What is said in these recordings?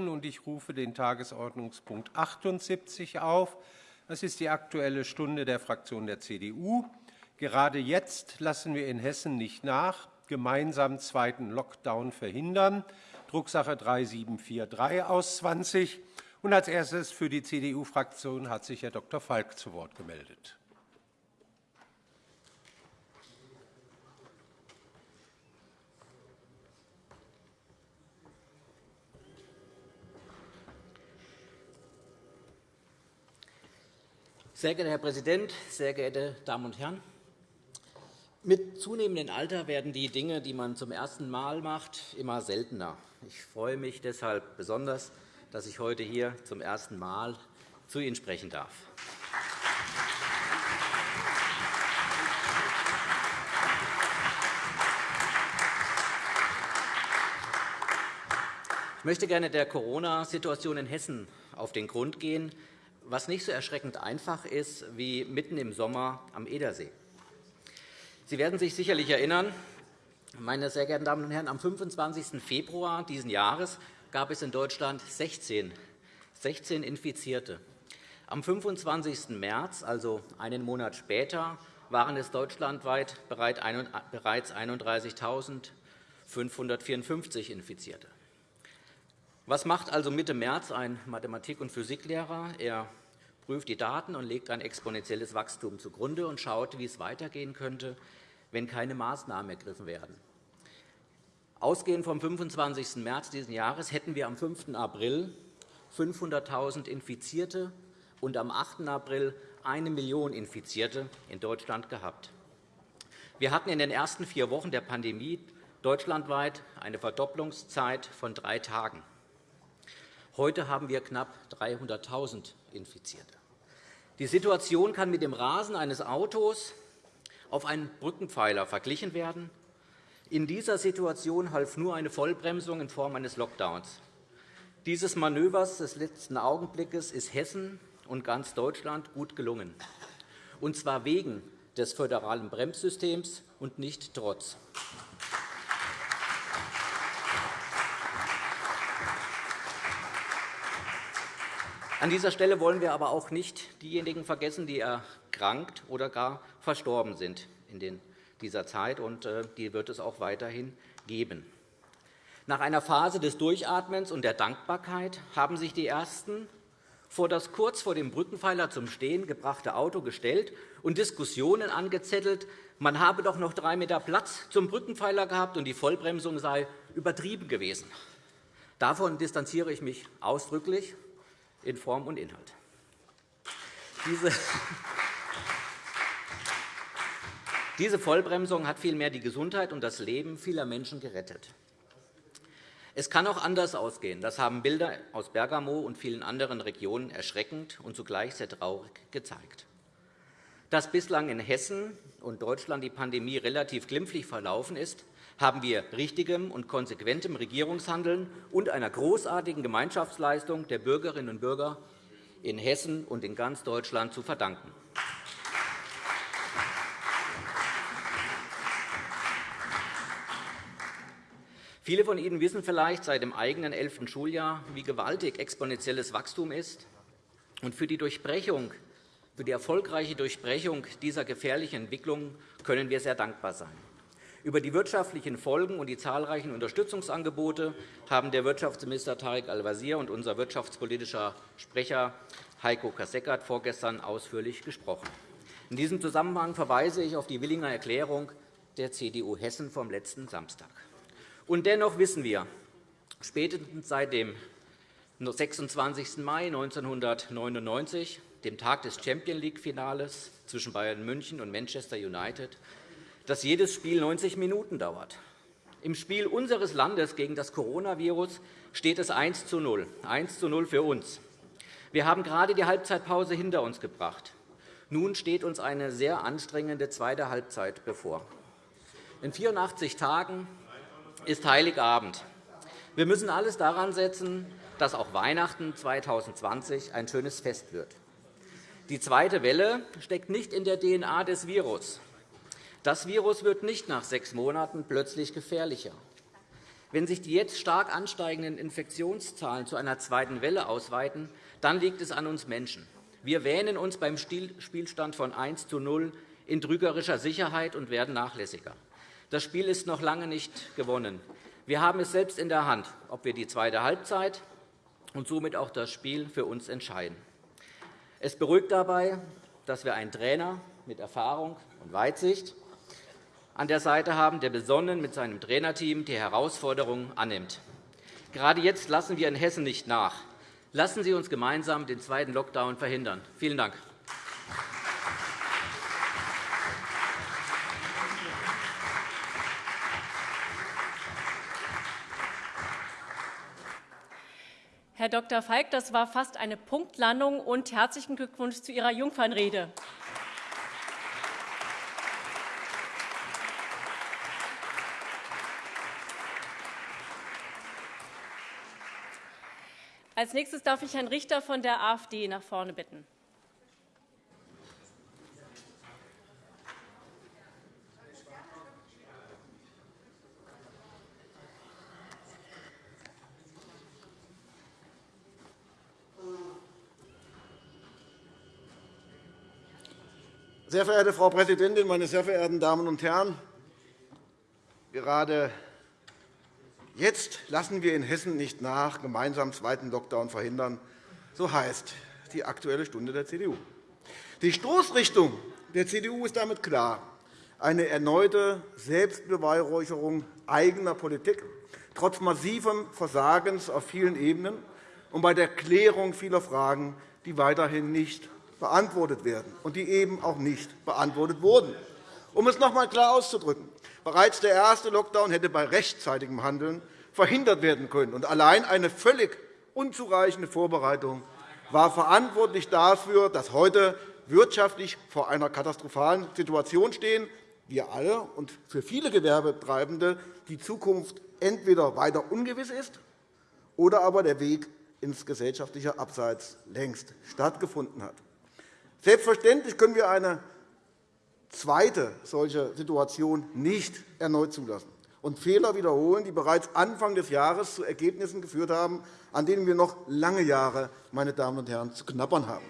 halten, und ich rufe den Tagesordnungspunkt 78 auf. Das ist die Aktuelle Stunde der Fraktion der CDU. Gerade jetzt lassen wir in Hessen nicht nach, gemeinsam zweiten Lockdown verhindern. Drucksache 3743 aus 20. Und als erstes für die CDU-Fraktion hat sich Herr Dr. Falk zu Wort gemeldet. Sehr geehrter Herr Präsident, sehr geehrte Damen und Herren! Mit zunehmendem Alter werden die Dinge, die man zum ersten Mal macht, immer seltener. Ich freue mich deshalb besonders, dass ich heute hier zum ersten Mal zu Ihnen sprechen darf. Ich möchte gerne der Corona-Situation in Hessen auf den Grund gehen was nicht so erschreckend einfach ist wie mitten im Sommer am Edersee. Sie werden sich sicherlich erinnern, meine sehr geehrten Damen und Herren, am 25. Februar dieses Jahres gab es in Deutschland 16, 16 Infizierte. Am 25. März, also einen Monat später, waren es deutschlandweit bereits 31.554 Infizierte. Was macht also Mitte März ein Mathematik- und Physiklehrer? Er prüft die Daten und legt ein exponentielles Wachstum zugrunde und schaut, wie es weitergehen könnte, wenn keine Maßnahmen ergriffen werden. Ausgehend vom 25. März dieses Jahres hätten wir am 5. April 500.000 Infizierte und am 8. April eine Million Infizierte in Deutschland gehabt. Wir hatten in den ersten vier Wochen der Pandemie deutschlandweit eine Verdopplungszeit von drei Tagen. Heute haben wir knapp 300.000 Infizierte. Die Situation kann mit dem Rasen eines Autos auf einen Brückenpfeiler verglichen werden. In dieser Situation half nur eine Vollbremsung in Form eines Lockdowns. Dieses Manövers des letzten Augenblickes ist Hessen und ganz Deutschland gut gelungen, und zwar wegen des föderalen Bremssystems und nicht trotz. An dieser Stelle wollen wir aber auch nicht diejenigen vergessen, die erkrankt oder gar verstorben sind in dieser Zeit. Und äh, die wird es auch weiterhin geben. Nach einer Phase des Durchatmens und der Dankbarkeit haben sich die Ersten vor das kurz vor dem Brückenpfeiler zum Stehen gebrachte Auto gestellt und Diskussionen angezettelt, man habe doch noch drei Meter Platz zum Brückenpfeiler gehabt und die Vollbremsung sei übertrieben gewesen. Davon distanziere ich mich ausdrücklich in Form und Inhalt. Diese Vollbremsung hat vielmehr die Gesundheit und das Leben vieler Menschen gerettet. Es kann auch anders ausgehen. Das haben Bilder aus Bergamo und vielen anderen Regionen erschreckend und zugleich sehr traurig gezeigt. Dass bislang in Hessen und Deutschland die Pandemie relativ glimpflich verlaufen ist, haben wir richtigem und konsequentem Regierungshandeln und einer großartigen Gemeinschaftsleistung der Bürgerinnen und Bürger in Hessen und in ganz Deutschland zu verdanken. Viele von Ihnen wissen vielleicht seit dem eigenen elften Schuljahr, wie gewaltig exponentielles Wachstum ist. Und für die Durchbrechung, für die erfolgreiche Durchbrechung dieser gefährlichen Entwicklung können wir sehr dankbar sein. Über die wirtschaftlichen Folgen und die zahlreichen Unterstützungsangebote haben der Wirtschaftsminister Tarek Al-Wazir und unser wirtschaftspolitischer Sprecher Heiko Kasseckert vorgestern ausführlich gesprochen. In diesem Zusammenhang verweise ich auf die Willinger Erklärung der CDU Hessen vom letzten Samstag. Und dennoch wissen wir, spätestens seit dem 26. Mai 1999, dem Tag des Champions League-Finales zwischen Bayern München und Manchester United, dass jedes Spiel 90 Minuten dauert. Im Spiel unseres Landes gegen das Coronavirus steht es 1 zu 0, 1 zu 0 für uns. Wir haben gerade die Halbzeitpause hinter uns gebracht. Nun steht uns eine sehr anstrengende zweite Halbzeit bevor. In 84 Tagen ist Heiligabend. Wir müssen alles daran setzen, dass auch Weihnachten 2020 ein schönes Fest wird. Die zweite Welle steckt nicht in der DNA des Virus. Das Virus wird nicht nach sechs Monaten plötzlich gefährlicher. Wenn sich die jetzt stark ansteigenden Infektionszahlen zu einer zweiten Welle ausweiten, dann liegt es an uns Menschen. Wir wähnen uns beim Spielstand von 1 zu 0 in trügerischer Sicherheit und werden nachlässiger. Das Spiel ist noch lange nicht gewonnen. Wir haben es selbst in der Hand, ob wir die zweite Halbzeit und somit auch das Spiel für uns entscheiden. Es beruhigt dabei, dass wir einen Trainer mit Erfahrung und Weitsicht an der Seite haben, der besonnen mit seinem Trainerteam die Herausforderungen annimmt. Gerade jetzt lassen wir in Hessen nicht nach. Lassen Sie uns gemeinsam den zweiten Lockdown verhindern. Vielen Dank. Herr Dr. Falk, das war fast eine Punktlandung, und herzlichen Glückwunsch zu Ihrer Jungfernrede. Als nächstes darf ich Herrn Richter von der AfD nach vorne bitten. Sehr verehrte Frau Präsidentin, meine sehr verehrten Damen und Herren! Gerade jetzt lassen wir in Hessen nicht nach, gemeinsam zweiten Lockdown verhindern. So heißt die Aktuelle Stunde der CDU. Die Stoßrichtung der CDU ist damit klar. Eine erneute Selbstbeweihräucherung eigener Politik, trotz massivem Versagens auf vielen Ebenen und bei der Klärung vieler Fragen, die weiterhin nicht beantwortet werden und die eben auch nicht beantwortet wurden. Um es noch einmal klar auszudrücken. Bereits der erste Lockdown hätte bei rechtzeitigem Handeln verhindert werden können. Und allein eine völlig unzureichende Vorbereitung war verantwortlich dafür, dass heute wirtschaftlich vor einer katastrophalen Situation stehen. Wir alle und für viele Gewerbetreibende die Zukunft entweder weiter ungewiss ist oder aber der Weg ins gesellschaftliche Abseits längst stattgefunden hat. Selbstverständlich können wir eine zweite solche Situation nicht erneut zulassen und Fehler wiederholen, die bereits Anfang des Jahres zu Ergebnissen geführt haben, an denen wir noch lange Jahre meine Damen und Herren, zu knabbern haben.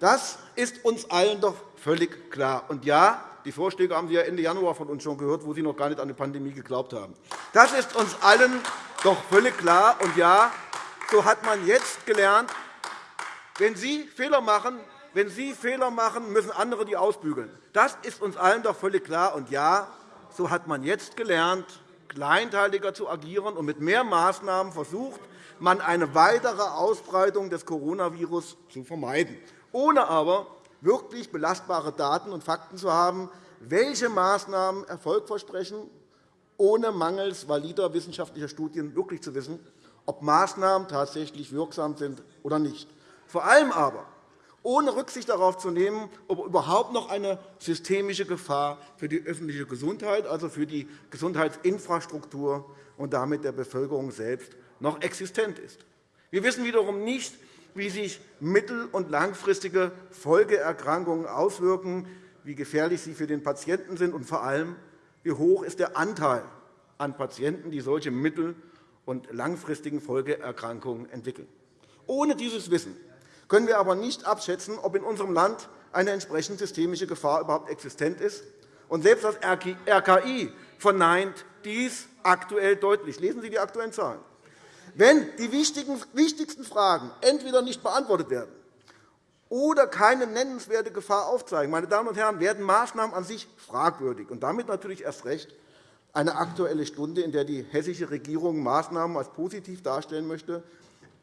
Das ist uns allen doch völlig klar. Und ja, die Vorschläge haben Sie ja Ende Januar von uns schon gehört, wo Sie noch gar nicht an die Pandemie geglaubt haben. Das ist uns allen doch völlig klar. Und ja, so hat man jetzt gelernt, wenn Sie Fehler machen, wenn Sie Fehler machen, müssen andere die ausbügeln. Das ist uns allen doch völlig klar. Und ja, so hat man jetzt gelernt, kleinteiliger zu agieren, und mit mehr Maßnahmen versucht man, eine weitere Ausbreitung des Coronavirus zu vermeiden, ohne aber wirklich belastbare Daten und Fakten zu haben, welche Maßnahmen Erfolg versprechen, ohne mangels valider wissenschaftlicher Studien wirklich zu wissen, ob Maßnahmen tatsächlich wirksam sind oder nicht. Vor allem aber ohne Rücksicht darauf zu nehmen, ob überhaupt noch eine systemische Gefahr für die öffentliche Gesundheit, also für die Gesundheitsinfrastruktur und damit der Bevölkerung selbst noch existent ist. Wir wissen wiederum nicht, wie sich mittel- und langfristige Folgeerkrankungen auswirken, wie gefährlich sie für den Patienten sind und vor allem, wie hoch ist der Anteil an Patienten, die solche mittel- und langfristigen Folgeerkrankungen entwickeln. Ohne dieses Wissen können wir aber nicht abschätzen, ob in unserem Land eine entsprechende systemische Gefahr überhaupt existent ist. Und selbst das RKI verneint dies aktuell deutlich. Lesen Sie die aktuellen Zahlen. Wenn die wichtigsten Fragen entweder nicht beantwortet werden oder keine nennenswerte Gefahr aufzeigen, meine Damen und Herren, werden Maßnahmen an sich fragwürdig und damit natürlich erst recht eine Aktuelle Stunde, in der die hessische Regierung Maßnahmen als positiv darstellen möchte,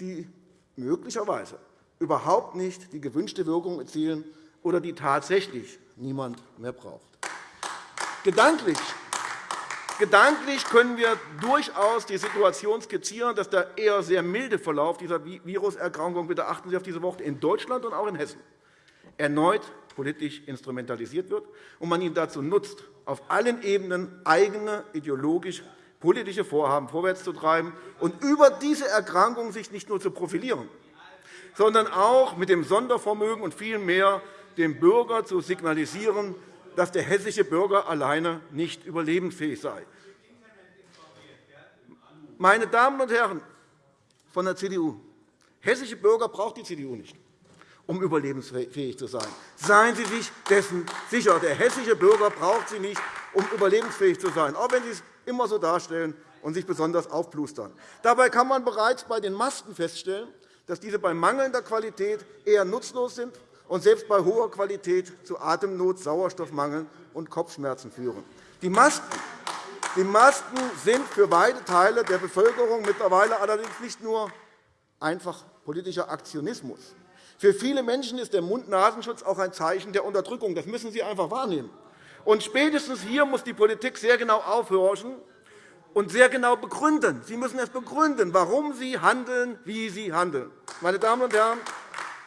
die möglicherweise überhaupt nicht die gewünschte Wirkung erzielen oder die tatsächlich niemand mehr braucht. Gedanklich Gedanklich können wir durchaus die Situation skizzieren, dass der eher sehr milde Verlauf dieser Viruserkrankung – bitte achten Sie auf diese Worte – in Deutschland und auch in Hessen erneut politisch instrumentalisiert wird und man ihn dazu nutzt, auf allen Ebenen eigene ideologisch-politische Vorhaben vorwärtszutreiben und über diese Erkrankung sich nicht nur zu profilieren, sondern auch mit dem Sondervermögen und viel mehr dem Bürger zu signalisieren, dass der hessische Bürger alleine nicht überlebensfähig sei. Meine Damen und Herren von der CDU, hessische Bürger braucht die CDU nicht, um überlebensfähig zu sein. Seien Sie sich dessen sicher. Der hessische Bürger braucht sie nicht, um überlebensfähig zu sein, auch wenn Sie es immer so darstellen und sich besonders aufplustern. Dabei kann man bereits bei den Masken feststellen, dass diese bei mangelnder Qualität eher nutzlos sind und selbst bei hoher Qualität zu Atemnot, Sauerstoffmangel und Kopfschmerzen führen. Die Masken die Masken sind für weite Teile der Bevölkerung mittlerweile allerdings nicht nur einfach politischer Aktionismus. Für viele Menschen ist der Mund-Nasenschutz auch ein Zeichen der Unterdrückung. Das müssen Sie einfach wahrnehmen. Und spätestens hier muss die Politik sehr genau aufhorchen und sehr genau begründen. Sie müssen es begründen, warum Sie handeln, wie Sie handeln. Meine Damen und Herren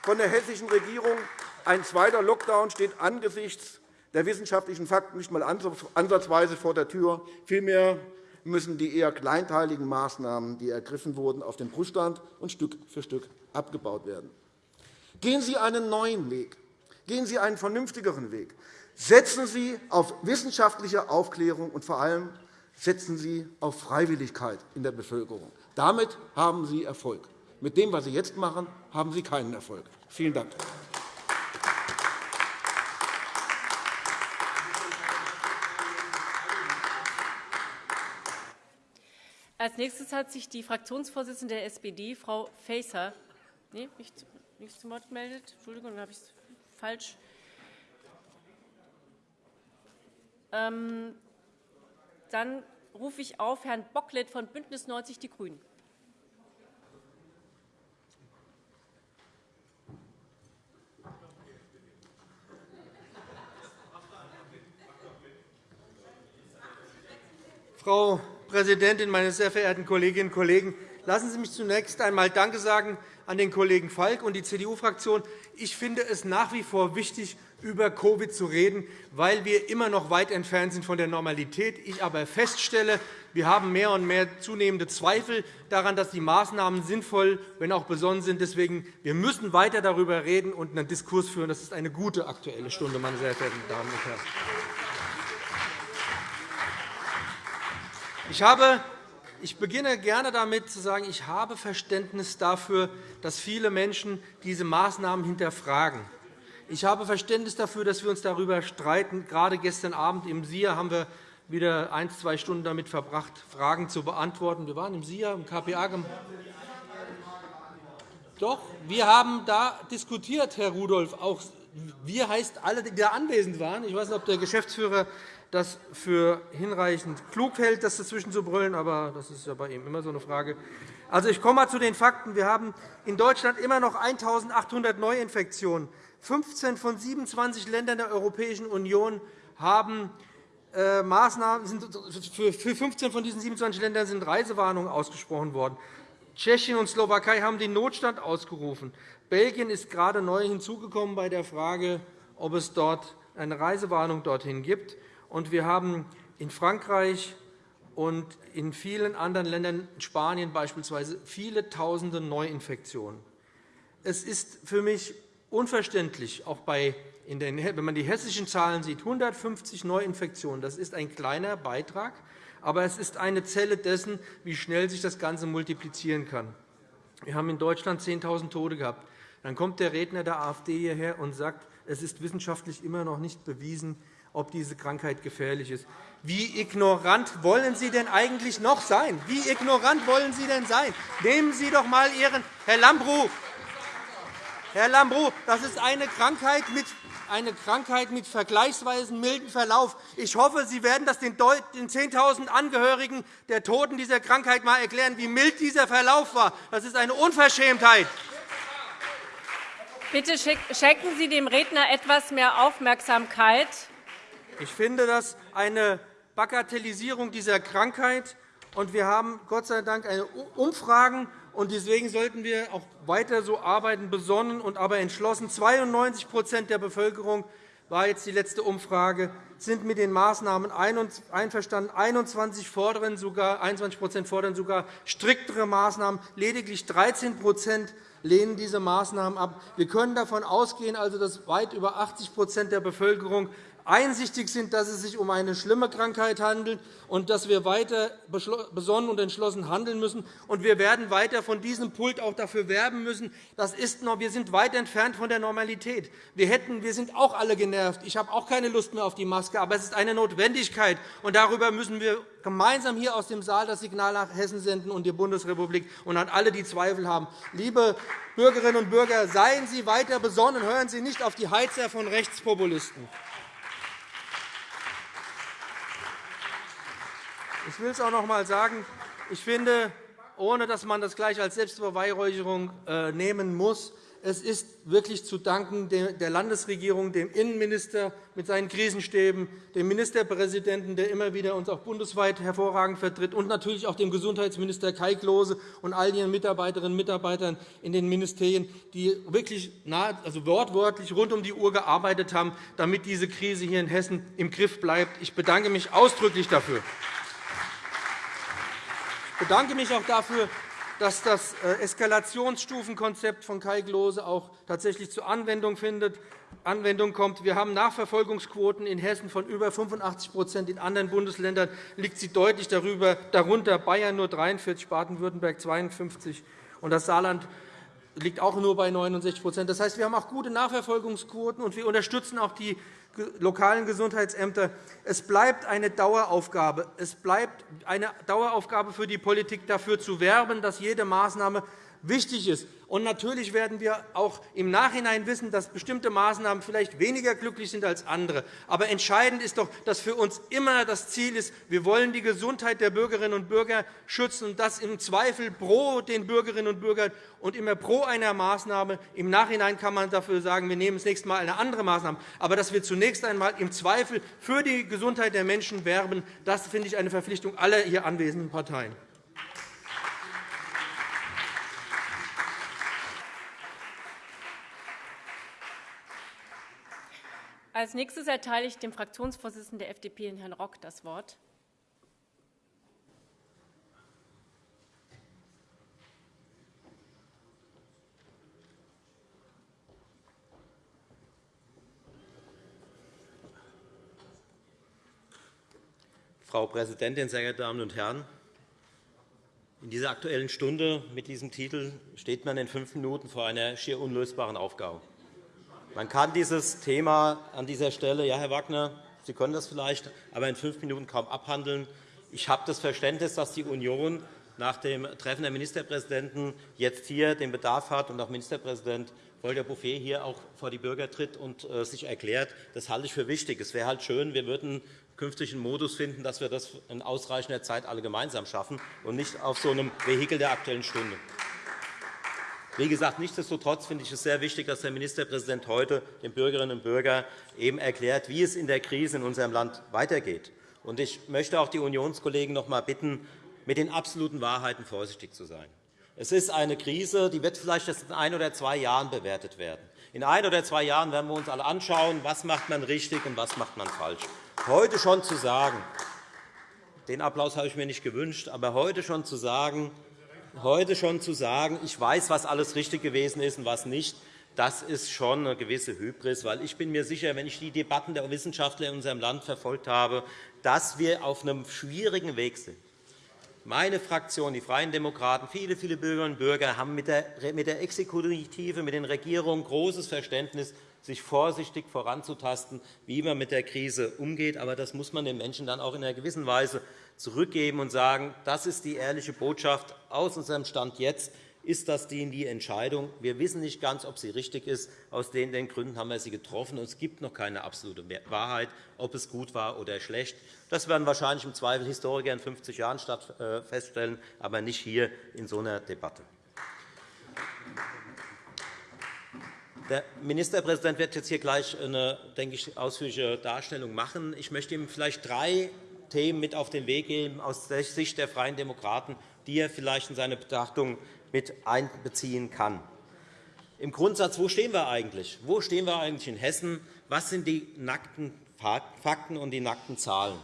von der hessischen Regierung, ein zweiter Lockdown steht angesichts der wissenschaftlichen Fakten nicht einmal ansatzweise vor der Tür. Vielmehr müssen die eher kleinteiligen Maßnahmen, die ergriffen wurden, auf den Prüfstand und Stück für Stück abgebaut werden. Gehen Sie einen neuen Weg. Gehen Sie einen vernünftigeren Weg. Setzen Sie auf wissenschaftliche Aufklärung und vor allem setzen Sie auf Freiwilligkeit in der Bevölkerung. Damit haben Sie Erfolg. Mit dem, was Sie jetzt machen, haben Sie keinen Erfolg. Vielen Dank. Als nächstes hat sich die Fraktionsvorsitzende der SPD, Frau Faeser, nee, nicht, nicht zum Wort gemeldet. Entschuldigung, dann habe ich es falsch. Ähm, dann rufe ich auf Herrn Bocklet von BÜNDNIS 90 die GRÜNEN. Frau Präsidentin, meine sehr verehrten Kolleginnen und Kollegen! Lassen Sie mich zunächst einmal Danke sagen an den Kollegen Falk und die CDU-Fraktion. Ich finde es nach wie vor wichtig, über Covid zu reden, weil wir immer noch weit entfernt sind von der Normalität. Ich aber feststelle, wir haben mehr und mehr zunehmende Zweifel daran, dass die Maßnahmen sinnvoll, wenn auch besonnen sind. Deswegen wir müssen weiter darüber reden und einen Diskurs führen. Das ist eine gute Aktuelle Stunde, meine sehr verehrten Damen und Herren. Ich, habe, ich beginne gerne damit zu sagen, ich habe Verständnis dafür, dass viele Menschen diese Maßnahmen hinterfragen. Ich habe Verständnis dafür, dass wir uns darüber streiten. Gerade gestern Abend im SIA haben wir wieder ein, zwei Stunden damit verbracht, Fragen zu beantworten. Wir waren im SIA, im KPA. Doch, wir haben da diskutiert, Herr Rudolph. Auch wir heißt alle, die da anwesend waren. Ich weiß nicht, ob der Geschäftsführer das für hinreichend klug hält, das dazwischen zu brüllen, aber das ist ja bei ihm immer so eine Frage. Also, ich komme mal zu den Fakten. Wir haben in Deutschland immer noch 1.800 Neuinfektionen. 15 von 27 Ländern der Europäischen Union haben äh, Maßnahmen, für 15 von diesen 27 Ländern sind Reisewarnungen ausgesprochen worden. Tschechien und Slowakei haben den Notstand ausgerufen. Belgien ist gerade neu hinzugekommen bei der Frage, ob es dort eine Reisewarnung dorthin gibt. Und wir haben in Frankreich und in vielen anderen Ländern, Spanien beispielsweise, viele Tausende Neuinfektionen. Es ist für mich unverständlich, auch bei wenn man die hessischen Zahlen sieht, 150 Neuinfektionen. Das ist ein kleiner Beitrag, aber es ist eine Zelle dessen, wie schnell sich das Ganze multiplizieren kann. Wir haben in Deutschland 10.000 Tote gehabt. Dann kommt der Redner der AfD hierher und sagt, es ist wissenschaftlich immer noch nicht bewiesen, ob diese Krankheit gefährlich ist. Wie ignorant wollen Sie denn eigentlich noch sein? Wie ignorant wollen Sie denn sein? Nehmen Sie doch einmal Ihren Herr Lambrou. Herr Lambrou, das ist eine Krankheit mit eine Krankheit mit vergleichsweise milden Verlauf. Ich hoffe, Sie werden das den 10.000 Angehörigen der Toten dieser Krankheit einmal erklären, wie mild dieser Verlauf war. Das ist eine Unverschämtheit. Bitte schenken Sie dem Redner etwas mehr Aufmerksamkeit. Ich finde das eine Bagatellisierung dieser Krankheit. Und wir haben Gott sei Dank eine Umfragen. Und deswegen sollten wir auch weiter so arbeiten, besonnen und aber entschlossen. 92% der Bevölkerung war jetzt die letzte Umfrage, sind mit den Maßnahmen einverstanden. 21 fordern sogar, 21 fordern sogar striktere Maßnahmen. Lediglich 13% lehnen diese Maßnahmen ab. Wir können davon ausgehen, also, dass weit über 80% der Bevölkerung einsichtig sind, dass es sich um eine schlimme Krankheit handelt und dass wir weiter besonnen und entschlossen handeln müssen. Und wir werden weiter von diesem Pult auch dafür werben müssen. Das ist noch, wir sind weit entfernt von der Normalität. Wir, hätten, wir sind auch alle genervt. Ich habe auch keine Lust mehr auf die Maske. Aber es ist eine Notwendigkeit. Und darüber müssen wir gemeinsam hier aus dem Saal das Signal nach Hessen senden und die Bundesrepublik und an alle, die Zweifel haben. Liebe Bürgerinnen und Bürger, seien Sie weiter besonnen. Hören Sie nicht auf die Heizer von Rechtspopulisten. Ich will es auch noch einmal sagen. Ich finde, ohne dass man das gleich als Selbstbeweihräucherung äh, nehmen muss, es ist wirklich zu danken der Landesregierung, dem Innenminister mit seinen Krisenstäben, dem Ministerpräsidenten, der immer wieder uns auch bundesweit hervorragend vertritt, und natürlich auch dem Gesundheitsminister Kai Klose und all ihren Mitarbeiterinnen und Mitarbeitern in den Ministerien, die wirklich nahe, also wortwörtlich rund um die Uhr gearbeitet haben, damit diese Krise hier in Hessen im Griff bleibt. Ich bedanke mich ausdrücklich dafür. Ich bedanke mich auch dafür, dass das äh, Eskalationsstufenkonzept von Kai Klose auch tatsächlich zur Anwendung findet. Anwendung kommt. Wir haben Nachverfolgungsquoten in Hessen von über 85% in anderen Bundesländern liegt sie deutlich darüber, darunter Bayern nur 43 Baden-Württemberg 52 und das Saarland liegt auch nur bei 69% Das heißt, wir haben auch gute Nachverfolgungsquoten, und wir unterstützen auch die lokalen Gesundheitsämter. Es bleibt eine Daueraufgabe. Es bleibt eine Daueraufgabe für die Politik, dafür zu werben, dass jede Maßnahme wichtig ist. Und natürlich werden wir auch im Nachhinein wissen, dass bestimmte Maßnahmen vielleicht weniger glücklich sind als andere. Aber entscheidend ist doch, dass für uns immer das Ziel ist, wir wollen die Gesundheit der Bürgerinnen und Bürger schützen, und das im Zweifel pro den Bürgerinnen und Bürgern und immer pro einer Maßnahme. Im Nachhinein kann man dafür sagen, wir nehmen das nächste Mal eine andere Maßnahme. Aber dass wir zunächst einmal im Zweifel für die Gesundheit der Menschen werben, das finde ich eine Verpflichtung aller hier anwesenden Parteien. Als nächstes erteile ich dem Fraktionsvorsitzenden der FDP, Herrn Rock, das Wort. Frau Präsidentin, sehr geehrte Damen und Herren! In dieser Aktuellen Stunde mit diesem Titel steht man in fünf Minuten vor einer schier unlösbaren Aufgabe. Man kann dieses Thema an dieser Stelle, ja, Herr Wagner, Sie können das vielleicht, aber in fünf Minuten kaum abhandeln. Ich habe das Verständnis, dass die Union nach dem Treffen der Ministerpräsidenten jetzt hier den Bedarf hat und auch Ministerpräsident Volker Bouffier hier auch vor die Bürger tritt und äh, sich erklärt. Das halte ich für wichtig. Es wäre halt schön, wir würden künftig einen Modus finden, dass wir das in ausreichender Zeit alle gemeinsam schaffen und nicht auf so einem Vehikel der Aktuellen Stunde. Wie gesagt, nichtsdestotrotz finde ich es sehr wichtig, dass der Ministerpräsident heute den Bürgerinnen und Bürgern eben erklärt, wie es in der Krise in unserem Land weitergeht. Ich möchte auch die Unionskollegen noch einmal bitten, mit den absoluten Wahrheiten vorsichtig zu sein. Es ist eine Krise, die wird vielleicht erst in ein oder zwei Jahren bewertet werden. In ein oder zwei Jahren werden wir uns alle anschauen, was macht man richtig und was macht man falsch. Heute schon zu sagen, den Applaus habe ich mir nicht gewünscht, aber heute schon zu sagen, heute schon zu sagen, ich weiß, was alles richtig gewesen ist und was nicht, das ist schon eine gewisse Hybris. Weil ich bin mir sicher, wenn ich die Debatten der Wissenschaftler in unserem Land verfolgt habe, dass wir auf einem schwierigen Weg sind. Meine Fraktion, die Freien Demokraten, viele, viele Bürgerinnen und Bürger haben mit der Exekutive, mit den Regierungen großes Verständnis, sich vorsichtig voranzutasten, wie man mit der Krise umgeht. Aber das muss man den Menschen dann auch in einer gewissen Weise zurückgeben und sagen, das ist die ehrliche Botschaft aus unserem Stand jetzt. Ist das die Entscheidung? Wir wissen nicht ganz, ob sie richtig ist. Aus den Gründen haben wir sie getroffen. es gibt noch keine absolute Wahrheit, ob es gut war oder schlecht. Das werden wahrscheinlich im Zweifel Historiker in 50 Jahren äh, feststellen, aber nicht hier in so einer Debatte. Der Ministerpräsident wird jetzt hier gleich eine denke ich, ausführliche Darstellung machen. Ich möchte ihm vielleicht drei Themen mit auf den Weg geben aus der Sicht der Freien Demokraten, die er vielleicht in seine Betrachtung mit einbeziehen kann. Im Grundsatz, wo stehen wir eigentlich? Wo stehen wir eigentlich in Hessen? Was sind die nackten Fakten und die nackten Zahlen?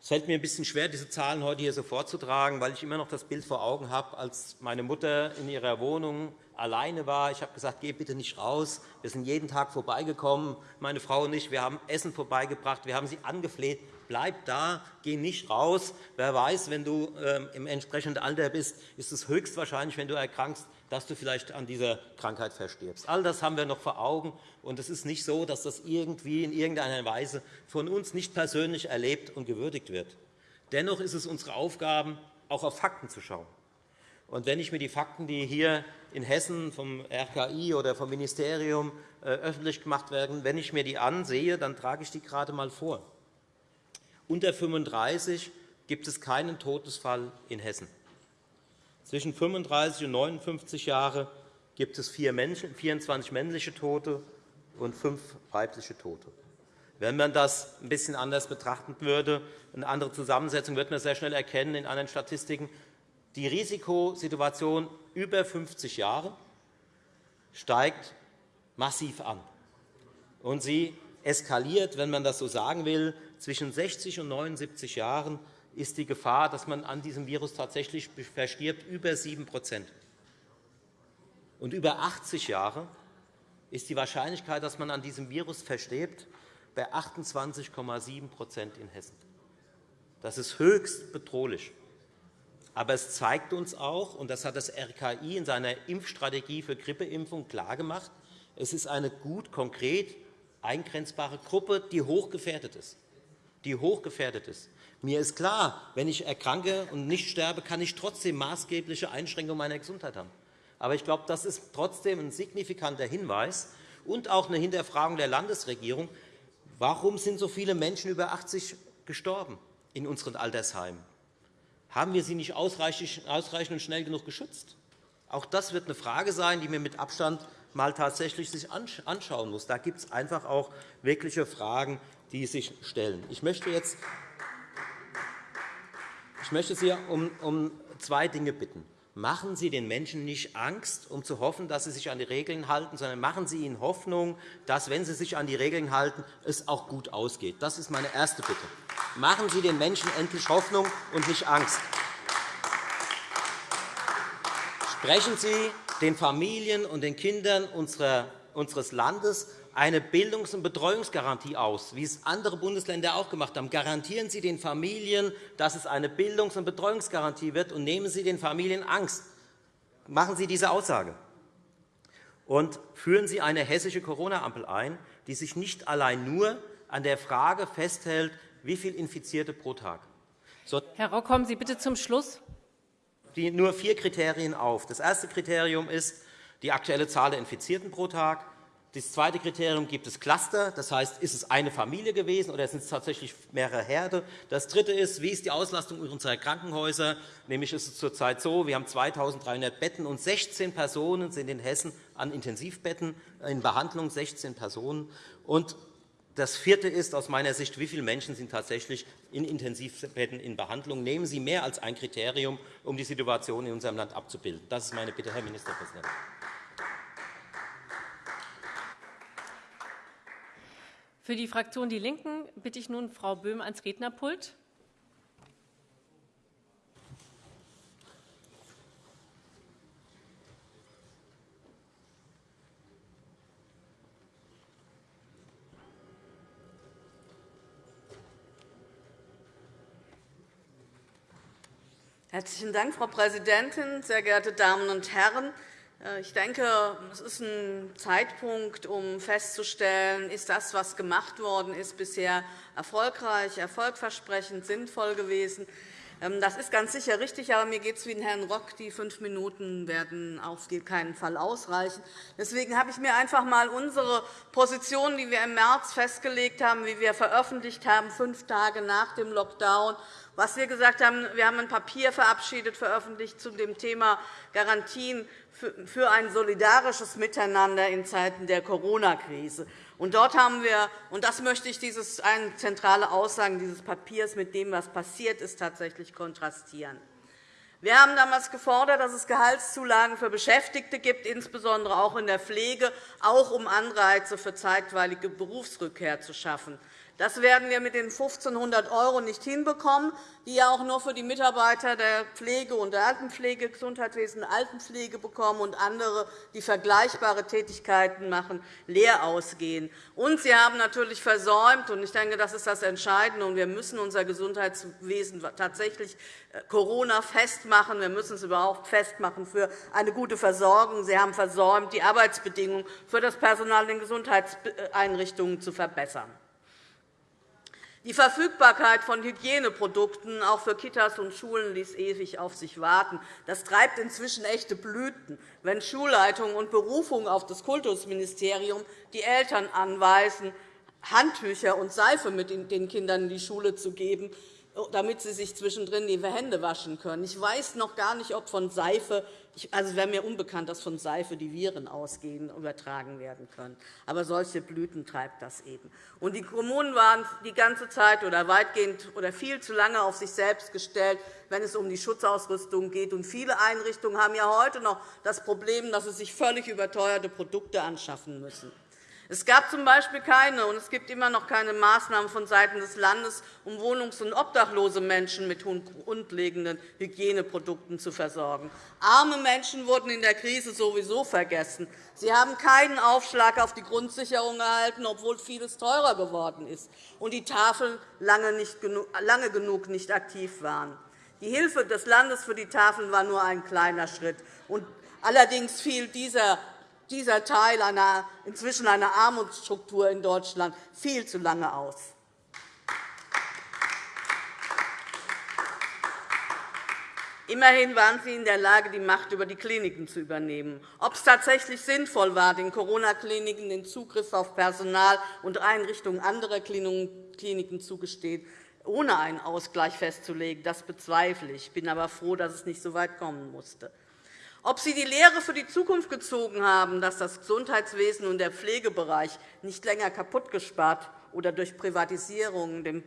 Es fällt mir ein bisschen schwer, diese Zahlen heute hier so vorzutragen, weil ich immer noch das Bild vor Augen habe, als meine Mutter in ihrer Wohnung alleine war. Ich habe gesagt, geh bitte nicht raus. Wir sind jeden Tag vorbeigekommen, meine Frau und ich. Wir haben Essen vorbeigebracht. Wir haben sie angefleht, bleib da, geh nicht raus. Wer weiß, wenn du ähm, im entsprechenden Alter bist, ist es höchstwahrscheinlich, wenn du erkrankst, dass du vielleicht an dieser Krankheit verstirbst. All das haben wir noch vor Augen. Und es ist nicht so, dass das irgendwie in irgendeiner Weise von uns nicht persönlich erlebt und gewürdigt wird. Dennoch ist es unsere Aufgabe, auch auf Fakten zu schauen. Und wenn ich mir die Fakten, die hier in Hessen vom RKI oder vom Ministerium äh, öffentlich gemacht werden, wenn ich mir die ansehe, dann trage ich die gerade einmal vor. Unter 35 gibt es keinen Todesfall in Hessen. Zwischen 35 und 59 Jahren gibt es 24 männliche Tote und fünf weibliche Tote. Wenn man das ein bisschen anders betrachten würde, eine andere Zusammensetzung, wird man sehr schnell erkennen in anderen Statistiken, die Risikosituation über 50 Jahre steigt massiv an. Und sie eskaliert, wenn man das so sagen will, zwischen 60 und 79 Jahren ist die Gefahr, dass man an diesem Virus tatsächlich verstirbt, über 7 Und über 80 Jahre ist die Wahrscheinlichkeit, dass man an diesem Virus verstirbt, bei 28,7% in Hessen. Das ist höchst bedrohlich. Aber es zeigt uns auch, und das hat das RKI in seiner Impfstrategie für Grippeimpfung klargemacht, es ist eine gut konkret eingrenzbare Gruppe, die hochgefährdet ist. Die hochgefährdet ist. Mir ist klar, wenn ich erkranke und nicht sterbe, kann ich trotzdem maßgebliche Einschränkungen meiner Gesundheit haben. Aber ich glaube, das ist trotzdem ein signifikanter Hinweis und auch eine Hinterfragung der Landesregierung. Warum sind so viele Menschen über 80 gestorben in unseren Altersheimen? Haben wir sie nicht ausreichend und schnell genug geschützt? Auch das wird eine Frage sein, die man mit Abstand mal tatsächlich sich anschauen muss. Da gibt es einfach auch wirkliche Fragen, die sich stellen. Ich möchte jetzt ich möchte Sie um zwei Dinge bitten. Machen Sie den Menschen nicht Angst, um zu hoffen, dass sie sich an die Regeln halten, sondern machen Sie ihnen Hoffnung, dass, wenn sie sich an die Regeln halten, es auch gut ausgeht. Das ist meine erste Bitte. Machen Sie den Menschen endlich Hoffnung und nicht Angst. Sprechen Sie den Familien und den Kindern unseres Landes eine Bildungs- und Betreuungsgarantie aus, wie es andere Bundesländer auch gemacht haben. Garantieren Sie den Familien, dass es eine Bildungs- und Betreuungsgarantie wird, und nehmen Sie den Familien Angst. Machen Sie diese Aussage. Und führen Sie eine hessische Corona-Ampel ein, die sich nicht allein nur an der Frage festhält, wie viele Infizierte pro Tag. Herr Rock, kommen Sie bitte zum Schluss. Die nur vier Kriterien auf. Das erste Kriterium ist die aktuelle Zahl der Infizierten pro Tag. Das zweite Kriterium gibt es Cluster. Das heißt, ist es eine Familie gewesen oder sind es tatsächlich mehrere Herde? Das dritte ist, wie ist die Auslastung unserer Krankenhäuser? Nämlich ist es zurzeit so, wir haben 2.300 Betten und 16 Personen sind in Hessen an Intensivbetten in Behandlung, 16 Personen. Und das vierte ist aus meiner Sicht, wie viele Menschen sind tatsächlich in Intensivbetten in Behandlung. Nehmen Sie mehr als ein Kriterium, um die Situation in unserem Land abzubilden. Das ist meine Bitte, Herr Ministerpräsident. Für die Fraktion Die Linken bitte ich nun Frau Böhm ans Rednerpult. Herzlichen Dank, Frau Präsidentin, sehr geehrte Damen und Herren! Äh, ich denke, es ist ein Zeitpunkt, um festzustellen, ist das, was gemacht worden ist, bisher erfolgreich, erfolgversprechend, sinnvoll gewesen. Ähm, das ist ganz sicher richtig, aber mir geht es wie den Herrn Rock. Die fünf Minuten werden auf keinen Fall ausreichen. Deswegen habe ich mir einfach einmal unsere Position, die wir im März festgelegt haben, wie wir veröffentlicht haben, fünf Tage nach dem Lockdown, was wir gesagt haben, wir haben ein Papier verabschiedet, veröffentlicht zu dem Thema Garantien für ein solidarisches Miteinander in Zeiten der Corona-Krise. Dort haben wir, und das möchte ich, dieses, eine zentrale Aussage dieses Papiers mit dem, was passiert ist, tatsächlich kontrastieren. Wir haben damals gefordert, dass es Gehaltszulagen für Beschäftigte gibt, insbesondere auch in der Pflege, auch um Anreize für zeitweilige Berufsrückkehr zu schaffen. Das werden wir mit den 1.500 € nicht hinbekommen, die ja auch nur für die Mitarbeiter der Pflege und der Altenpflege, Gesundheitswesen, Altenpflege bekommen und andere, die vergleichbare Tätigkeiten machen, leer ausgehen. Und Sie haben natürlich versäumt, und ich denke, das ist das Entscheidende, und wir müssen unser Gesundheitswesen tatsächlich äh, Corona festmachen. Wir müssen es überhaupt festmachen für eine gute Versorgung. Sie haben versäumt, die Arbeitsbedingungen für das Personal in den Gesundheitseinrichtungen zu verbessern. Die Verfügbarkeit von Hygieneprodukten auch für Kitas und Schulen ließ ewig auf sich warten. Das treibt inzwischen echte Blüten, wenn Schulleitungen und Berufungen auf das Kultusministerium die Eltern anweisen, Handtücher und Seife mit den Kindern in die Schule zu geben, damit sie sich zwischendrin die Hände waschen können. Ich weiß noch gar nicht, ob von Seife also es wäre mir unbekannt, dass von Seife die Viren ausgehen übertragen werden können. Aber solche Blüten treibt das eben. Und die Kommunen waren die ganze Zeit oder weitgehend oder viel zu lange auf sich selbst gestellt, wenn es um die Schutzausrüstung geht. Und viele Einrichtungen haben ja heute noch das Problem, dass sie sich völlig überteuerte Produkte anschaffen müssen. Es gab z. B. keine und es gibt immer noch keine Maßnahmen vonseiten des Landes, um wohnungs- und obdachlose Menschen mit grundlegenden Hygieneprodukten zu versorgen. Arme Menschen wurden in der Krise sowieso vergessen. Sie haben keinen Aufschlag auf die Grundsicherung erhalten, obwohl vieles teurer geworden ist und die Tafeln lange, genug nicht aktiv waren. Die Hilfe des Landes für die Tafeln war nur ein kleiner Schritt. Allerdings fiel dieser dieser Teil einer, inzwischen einer Armutsstruktur in Deutschland viel zu lange aus. Immerhin waren Sie in der Lage, die Macht über die Kliniken zu übernehmen. Ob es tatsächlich sinnvoll war, den Corona-Kliniken den Zugriff auf Personal und Einrichtungen anderer Kliniken zugestehen, ohne einen Ausgleich festzulegen, das bezweifle ich. Ich bin aber froh, dass es nicht so weit kommen musste. Ob Sie die Lehre für die Zukunft gezogen haben, dass das Gesundheitswesen und der Pflegebereich nicht länger kaputtgespart oder durch Privatisierung dem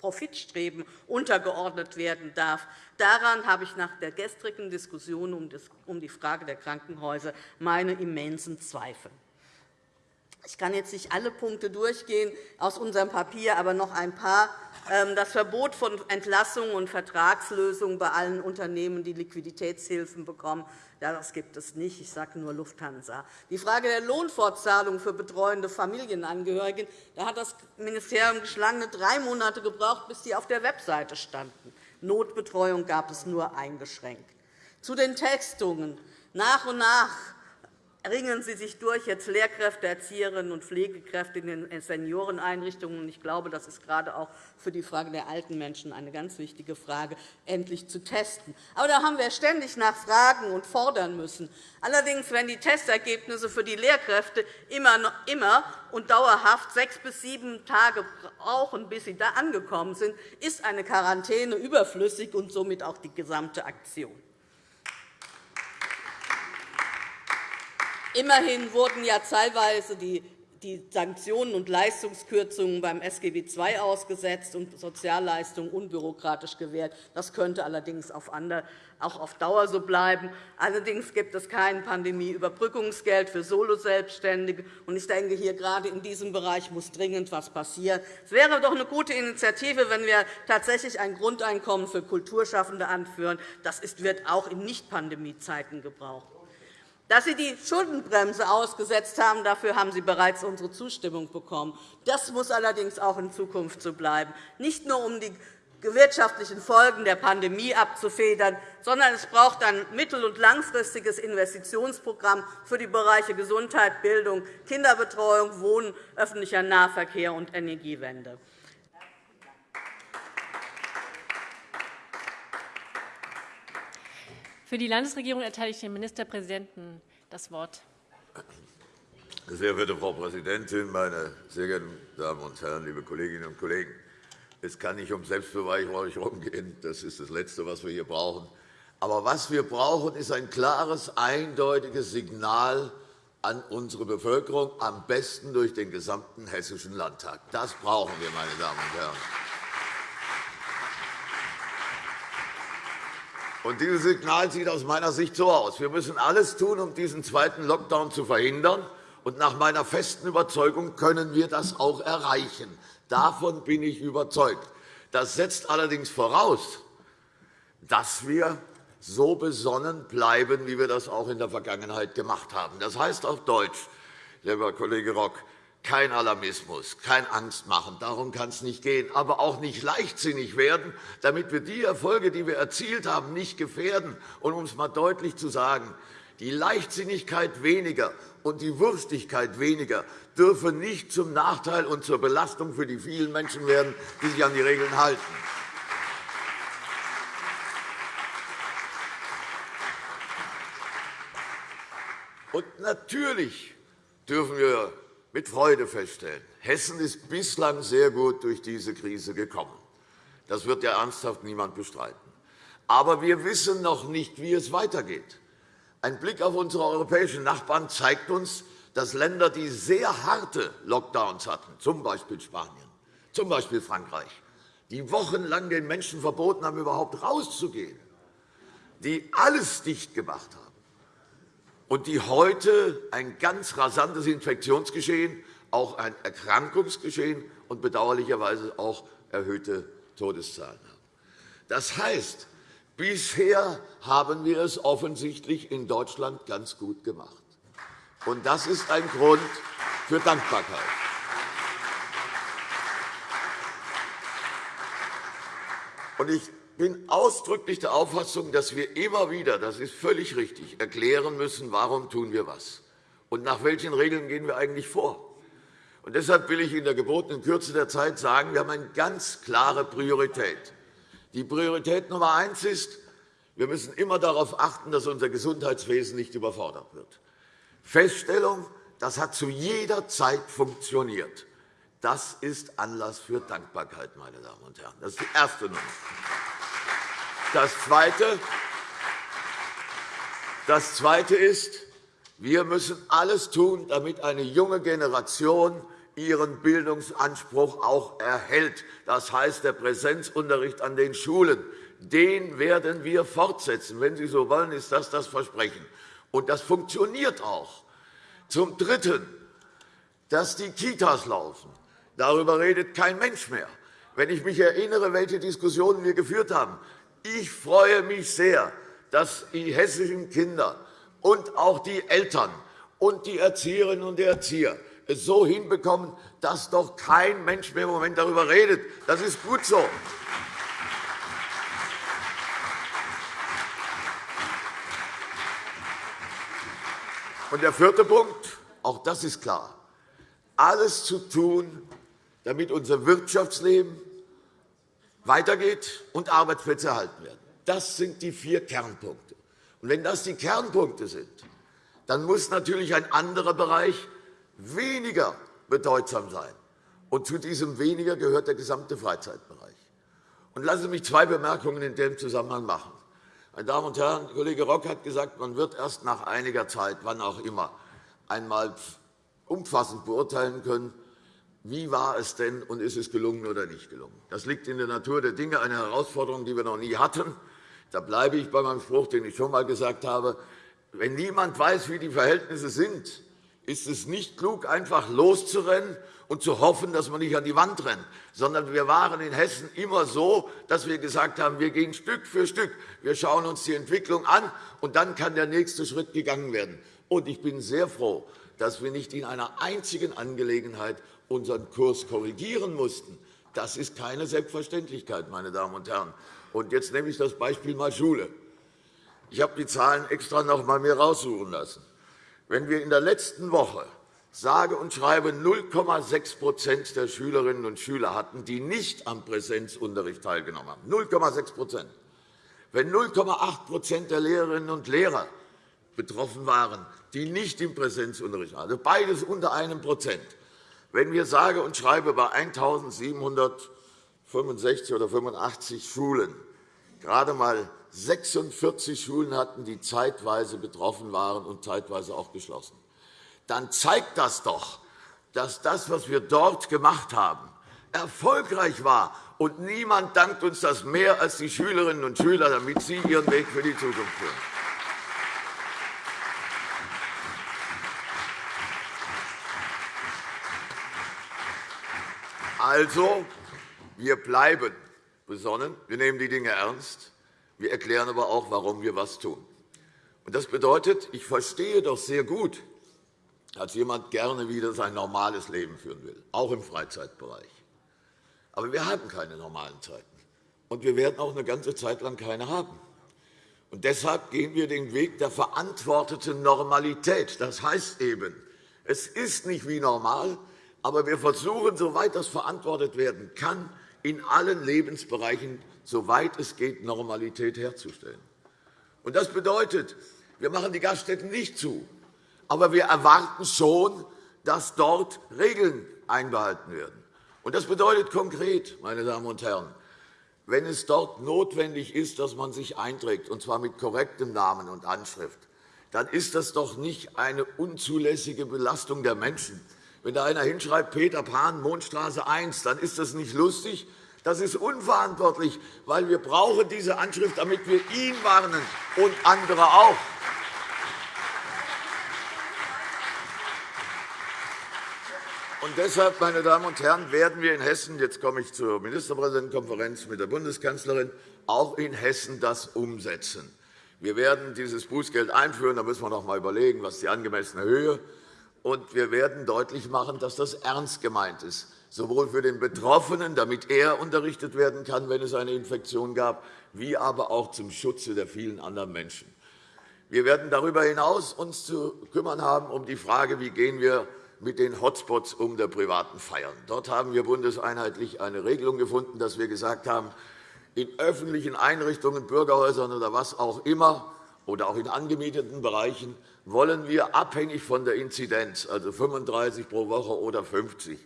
Profitstreben untergeordnet werden darf, daran habe ich nach der gestrigen Diskussion um die Frage der Krankenhäuser meine immensen Zweifel. Ich kann jetzt nicht alle Punkte durchgehen aus unserem Papier, aber noch ein paar. Ähm, das Verbot von Entlassungen und Vertragslösungen bei allen Unternehmen, die Liquiditätshilfen bekommen, das gibt es nicht. Ich sage nur Lufthansa. Die Frage der Lohnfortzahlung für betreuende Familienangehörige da hat das Ministerium geschlagene drei Monate gebraucht, bis sie auf der Webseite standen. Notbetreuung gab es nur eingeschränkt. Zu den Testungen. Nach und nach ringen Sie sich durch, jetzt Lehrkräfte, Erzieherinnen und Pflegekräfte in den Senioreneinrichtungen. Ich glaube, das ist gerade auch für die Frage der alten Menschen eine ganz wichtige Frage, endlich zu testen. Aber da haben wir ständig nachfragen und fordern müssen. Allerdings, wenn die Testergebnisse für die Lehrkräfte immer und dauerhaft sechs bis sieben Tage brauchen, bis sie da angekommen sind, ist eine Quarantäne überflüssig und somit auch die gesamte Aktion. Immerhin wurden ja teilweise die Sanktionen und Leistungskürzungen beim SGB II ausgesetzt und Sozialleistungen unbürokratisch gewährt. Das könnte allerdings auch auf Dauer so bleiben. Allerdings gibt es kein Pandemieüberbrückungsgeld für Soloselbstständige. Ich denke, hier gerade in diesem Bereich muss dringend etwas passieren. Es wäre doch eine gute Initiative, wenn wir tatsächlich ein Grundeinkommen für Kulturschaffende anführen. Das wird auch in Nicht-Pandemiezeiten gebraucht. Dass Sie die Schuldenbremse ausgesetzt haben, dafür haben Sie bereits unsere Zustimmung bekommen. Das muss allerdings auch in Zukunft so bleiben, nicht nur um die wirtschaftlichen Folgen der Pandemie abzufedern, sondern es braucht ein mittel- und langfristiges Investitionsprogramm für die Bereiche Gesundheit, Bildung, Kinderbetreuung, Wohnen, öffentlicher Nahverkehr und Energiewende. Für die Landesregierung erteile ich dem Ministerpräsidenten das Wort. Sehr verehrte Frau Präsidentin, meine sehr geehrten Damen und Herren, liebe Kolleginnen und Kollegen! Es kann nicht um Selbstbeweihräucherung gehen. Das ist das Letzte, was wir hier brauchen. Aber was wir brauchen, ist ein klares, eindeutiges Signal an unsere Bevölkerung, am besten durch den gesamten Hessischen Landtag. Das brauchen wir, meine Damen und Herren. Und dieses Signal sieht aus meiner Sicht so aus. Wir müssen alles tun, um diesen zweiten Lockdown zu verhindern. Und nach meiner festen Überzeugung können wir das auch erreichen. Davon bin ich überzeugt. Das setzt allerdings voraus, dass wir so besonnen bleiben, wie wir das auch in der Vergangenheit gemacht haben. Das heißt auf Deutsch, lieber Kollege Rock, kein Alarmismus, kein Angstmachen. Darum kann es nicht gehen. Aber auch nicht leichtsinnig werden, damit wir die Erfolge, die wir erzielt haben, nicht gefährden. Und um es einmal deutlich zu sagen, die Leichtsinnigkeit weniger und die Wurstigkeit weniger dürfen nicht zum Nachteil und zur Belastung für die vielen Menschen werden, die sich an die Regeln halten. Und natürlich dürfen wir mit Freude feststellen, Hessen ist bislang sehr gut durch diese Krise gekommen. Das wird ja ernsthaft niemand bestreiten. Aber wir wissen noch nicht, wie es weitergeht. Ein Blick auf unsere europäischen Nachbarn zeigt uns, dass Länder, die sehr harte Lockdowns hatten, z. B. Spanien, z. B. Frankreich, die wochenlang den Menschen verboten haben, überhaupt rauszugehen, die alles dicht gemacht haben, und die heute ein ganz rasantes Infektionsgeschehen, auch ein Erkrankungsgeschehen und bedauerlicherweise auch erhöhte Todeszahlen haben. Das heißt, bisher haben wir es offensichtlich in Deutschland ganz gut gemacht. Und das ist ein Grund für Dankbarkeit. Und ich bin ausdrücklich der Auffassung, dass wir immer wieder, das ist völlig richtig, erklären müssen, warum tun wir was und nach welchen Regeln gehen wir eigentlich vor. Und deshalb will ich in der gebotenen Kürze der Zeit sagen, wir haben eine ganz klare Priorität. Die Priorität Nummer eins ist, wir müssen immer darauf achten, dass unser Gesundheitswesen nicht überfordert wird. Feststellung, das hat zu jeder Zeit funktioniert. Das ist Anlass für Dankbarkeit, meine Damen und Herren. Das ist die erste Nummer. Das Zweite, das Zweite ist, wir müssen alles tun, damit eine junge Generation ihren Bildungsanspruch auch erhält. Das heißt, der Präsenzunterricht an den Schulen, den werden wir fortsetzen. Wenn Sie so wollen, ist das das Versprechen. Und das funktioniert auch. Zum Dritten, dass die Kitas laufen. Darüber redet kein Mensch mehr. Wenn ich mich erinnere, welche Diskussionen wir geführt haben, ich freue mich sehr, dass die hessischen Kinder und auch die Eltern und die Erzieherinnen und Erzieher es so hinbekommen, dass doch kein Mensch mehr im Moment darüber redet. Das ist gut so. Und der vierte Punkt, auch das ist klar, alles zu tun, damit unser Wirtschaftsleben weitergeht und Arbeitsplätze erhalten werden. Das sind die vier Kernpunkte. Und wenn das die Kernpunkte sind, dann muss natürlich ein anderer Bereich weniger bedeutsam sein. Und zu diesem weniger gehört der gesamte Freizeitbereich. Und lassen Sie mich zwei Bemerkungen in dem Zusammenhang machen. Meine Damen und Herren, Kollege Rock hat gesagt, man wird erst nach einiger Zeit, wann auch immer, einmal umfassend beurteilen können, wie war es denn und ist es gelungen oder nicht gelungen? Das liegt in der Natur der Dinge, eine Herausforderung, die wir noch nie hatten. Da bleibe ich bei meinem Spruch, den ich schon einmal gesagt habe. Wenn niemand weiß, wie die Verhältnisse sind, ist es nicht klug, einfach loszurennen und zu hoffen, dass man nicht an die Wand rennt, sondern wir waren in Hessen immer so, dass wir gesagt haben, wir gehen Stück für Stück, wir schauen uns die Entwicklung an, und dann kann der nächste Schritt gegangen werden. Und ich bin sehr froh, dass wir nicht in einer einzigen Angelegenheit unseren Kurs korrigieren mussten. Das ist keine Selbstverständlichkeit, meine Damen und Herren. Und jetzt nehme ich das Beispiel mal Schule. Ich habe die Zahlen extra noch einmal mir heraussuchen lassen. Wenn wir in der letzten Woche sage und schreibe 0,6% der Schülerinnen und Schüler hatten, die nicht am Präsenzunterricht teilgenommen haben, 0,6 wenn 0,8% der Lehrerinnen und Lehrer betroffen waren, die nicht im Präsenzunterricht waren, also beides unter einem Prozent, wenn wir sage und schreibe bei 1.765 oder 85 Schulen gerade einmal 46 Schulen hatten, die zeitweise betroffen waren und zeitweise auch geschlossen, dann zeigt das doch, dass das, was wir dort gemacht haben, erfolgreich war. Und niemand dankt uns das mehr als die Schülerinnen und Schüler, damit sie ihren Weg für die Zukunft führen. Also, wir bleiben besonnen. Wir nehmen die Dinge ernst. Wir erklären aber auch, warum wir etwas tun. Das bedeutet, ich verstehe doch sehr gut, dass jemand gerne wieder sein normales Leben führen will, auch im Freizeitbereich. Aber wir haben keine normalen Zeiten. Und wir werden auch eine ganze Zeit lang keine haben. Und deshalb gehen wir den Weg der verantworteten Normalität. Das heißt eben, es ist nicht wie normal, aber wir versuchen, soweit das verantwortet werden kann, in allen Lebensbereichen, soweit es geht, Normalität herzustellen. Das bedeutet, wir machen die Gaststätten nicht zu, aber wir erwarten schon, dass dort Regeln einbehalten werden. Das bedeutet konkret, meine Damen und Herren, wenn es dort notwendig ist, dass man sich einträgt, und zwar mit korrektem Namen und Anschrift, dann ist das doch nicht eine unzulässige Belastung der Menschen. Wenn da einer hinschreibt, Peter Pan, Mondstraße 1, dann ist das nicht lustig, das ist unverantwortlich, weil wir brauchen diese Anschrift, damit wir ihn warnen und andere auch. Und deshalb, meine Damen und Herren, werden wir in Hessen, jetzt komme ich zur Ministerpräsidentenkonferenz mit der Bundeskanzlerin, auch in Hessen das umsetzen. Wir werden dieses Bußgeld einführen. Da müssen wir noch einmal überlegen, was die angemessene Höhe ist. Und wir werden deutlich machen, dass das ernst gemeint ist, sowohl für den Betroffenen, damit er unterrichtet werden kann, wenn es eine Infektion gab, wie aber auch zum Schutze der vielen anderen Menschen. Wir werden darüber hinaus uns zu kümmern haben um die Frage, wie gehen wir mit den Hotspots um der privaten Feiern. Dort haben wir bundeseinheitlich eine Regelung gefunden, dass wir gesagt haben, in öffentlichen Einrichtungen, Bürgerhäusern oder was auch immer, oder auch in angemieteten Bereichen, wollen wir abhängig von der Inzidenz, also 35 pro Woche oder 50,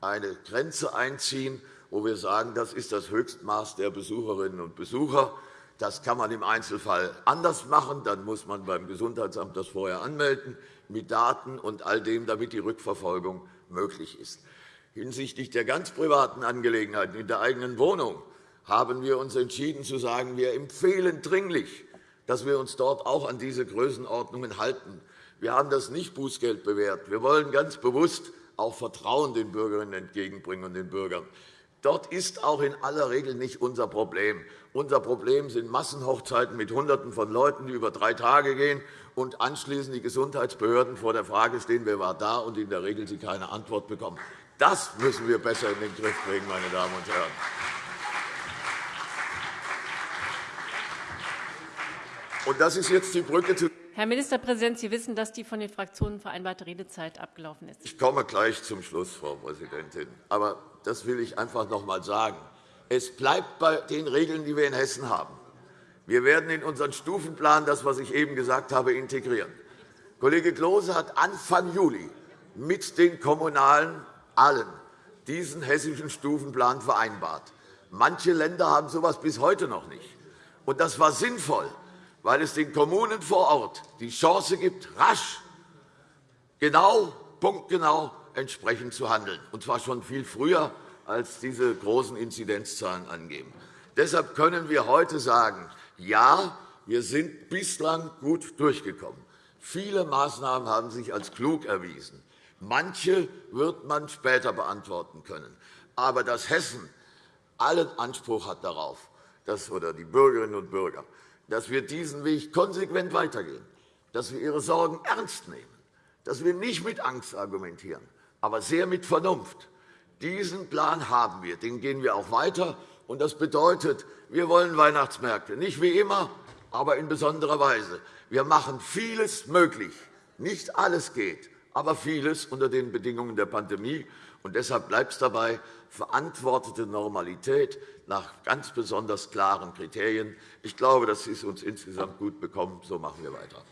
eine Grenze einziehen, wo wir sagen, das ist das Höchstmaß der Besucherinnen und Besucher. Das kann man im Einzelfall anders machen. Dann muss man beim Gesundheitsamt das vorher anmelden mit Daten und all dem, damit die Rückverfolgung möglich ist. Hinsichtlich der ganz privaten Angelegenheiten in der eigenen Wohnung haben wir uns entschieden zu sagen, wir empfehlen dringlich, dass wir uns dort auch an diese Größenordnungen halten. Wir haben das nicht Bußgeld bewährt. Wir wollen ganz bewusst auch Vertrauen den Bürgerinnen entgegenbringen und den Bürgern. Dort ist auch in aller Regel nicht unser Problem. Unser Problem sind Massenhochzeiten mit Hunderten von Leuten, die über drei Tage gehen und anschließend die Gesundheitsbehörden vor der Frage stehen, wer war da, und in der Regel sie keine Antwort bekommen. Das müssen wir besser in den Griff bringen, meine Damen und Herren. Und das ist jetzt die Brücke zu Herr Ministerpräsident, Sie wissen, dass die von den Fraktionen vereinbarte Redezeit abgelaufen ist. Ich komme gleich zum Schluss, Frau Präsidentin. Aber das will ich einfach noch einmal sagen. Es bleibt bei den Regeln, die wir in Hessen haben. Wir werden in unseren Stufenplan das, was ich eben gesagt habe, integrieren. Kollege Klose hat Anfang Juli mit den Kommunalen allen diesen hessischen Stufenplan vereinbart. Manche Länder haben so etwas bis heute noch nicht. Und das war sinnvoll, weil es den Kommunen vor Ort die Chance gibt, rasch, genau, punktgenau entsprechend zu handeln, und zwar schon viel früher, als diese großen Inzidenzzahlen angeben. Deshalb können wir heute sagen, ja, wir sind bislang gut durchgekommen. Viele Maßnahmen haben sich als klug erwiesen. Manche wird man später beantworten können. Aber dass Hessen allen Anspruch hat darauf, dass, oder die Bürgerinnen und Bürger, dass wir diesen Weg konsequent weitergehen, dass wir ihre Sorgen ernst nehmen, dass wir nicht mit Angst argumentieren, aber sehr mit Vernunft. Diesen Plan haben wir, den gehen wir auch weiter. Und das bedeutet, wir wollen Weihnachtsmärkte, nicht wie immer, aber in besonderer Weise. Wir machen vieles möglich. Nicht alles geht, aber vieles unter den Bedingungen der Pandemie. Und deshalb bleibt es dabei, verantwortete Normalität nach ganz besonders klaren Kriterien. Ich glaube, das ist uns insgesamt gut bekommen. So machen wir weiter.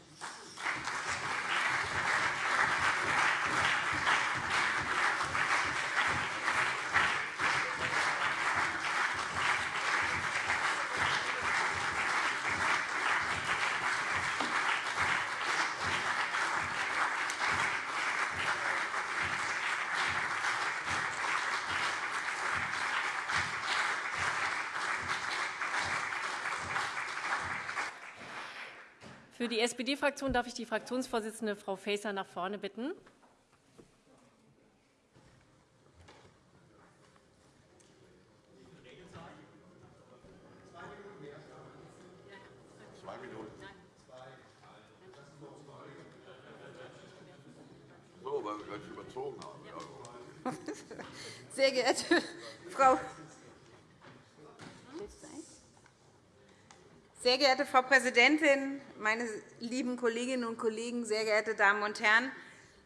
Für die SPD-Fraktion darf ich die Fraktionsvorsitzende Frau Faeser nach vorne bitten. weil wir ganz überzogen haben. Sehr geehrte Frau Sehr geehrte Frau Präsidentin, meine lieben Kolleginnen und Kollegen, sehr geehrte Damen und Herren!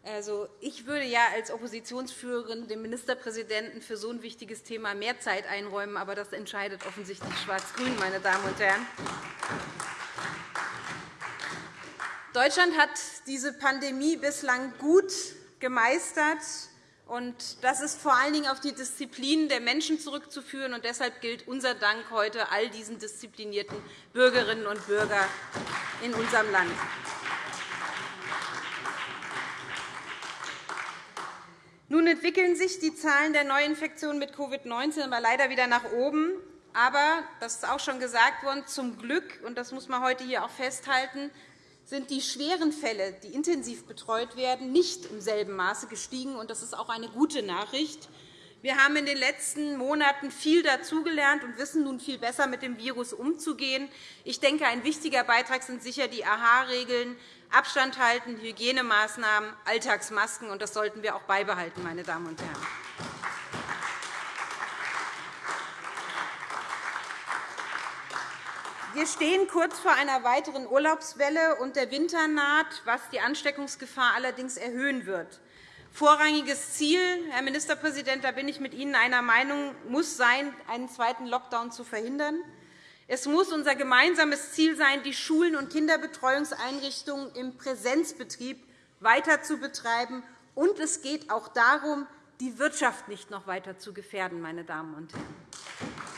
Also, ich würde ja als Oppositionsführerin dem Ministerpräsidenten für so ein wichtiges Thema mehr Zeit einräumen, aber das entscheidet offensichtlich Schwarz-Grün, meine Damen und Herren. Deutschland hat diese Pandemie bislang gut gemeistert. Das ist vor allen Dingen auf die Disziplin der Menschen zurückzuführen. Und deshalb gilt unser Dank heute all diesen disziplinierten Bürgerinnen und Bürgern in unserem Land. Nun entwickeln sich die Zahlen der Neuinfektionen mit Covid-19 aber leider wieder nach oben. Aber, das ist auch schon gesagt worden, zum Glück, und das muss man heute hier auch festhalten, sind die schweren Fälle, die intensiv betreut werden, nicht im selben Maße gestiegen. Das ist auch eine gute Nachricht. Wir haben in den letzten Monaten viel dazugelernt und wissen nun viel besser, mit dem Virus umzugehen. Ich denke, ein wichtiger Beitrag sind sicher die AHA-Regeln, Abstand halten, Hygienemaßnahmen, Alltagsmasken. und Das sollten wir auch beibehalten, meine Damen und Herren. Wir stehen kurz vor einer weiteren Urlaubswelle, und der Winter naht, was die Ansteckungsgefahr allerdings erhöhen wird. Vorrangiges Ziel, Herr Ministerpräsident, da bin ich mit Ihnen einer Meinung, muss sein, einen zweiten Lockdown zu verhindern. Es muss unser gemeinsames Ziel sein, die Schulen und Kinderbetreuungseinrichtungen im Präsenzbetrieb weiter zu betreiben. Und es geht auch darum, die Wirtschaft nicht noch weiter zu gefährden. Meine Damen und Herren.